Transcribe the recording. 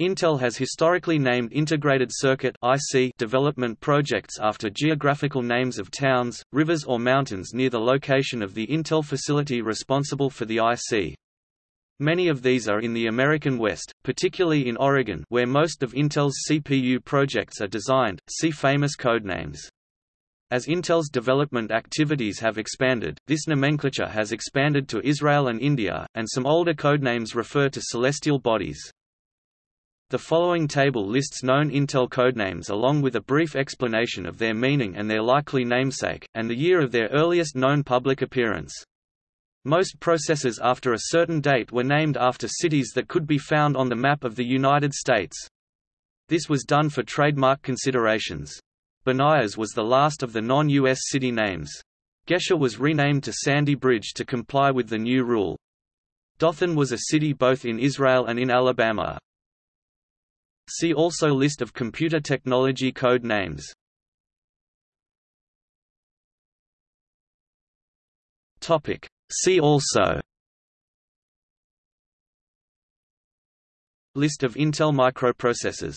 Intel has historically named Integrated Circuit (IC) development projects after geographical names of towns, rivers or mountains near the location of the Intel facility responsible for the IC. Many of these are in the American West, particularly in Oregon where most of Intel's CPU projects are designed, see famous codenames. As Intel's development activities have expanded, this nomenclature has expanded to Israel and India, and some older codenames refer to celestial bodies. The following table lists known Intel codenames along with a brief explanation of their meaning and their likely namesake, and the year of their earliest known public appearance. Most processors after a certain date were named after cities that could be found on the map of the United States. This was done for trademark considerations. Banias was the last of the non-US city names. Gesher was renamed to Sandy Bridge to comply with the new rule. Dothan was a city both in Israel and in Alabama. See also List of computer technology code names. Topic. See also List of Intel microprocessors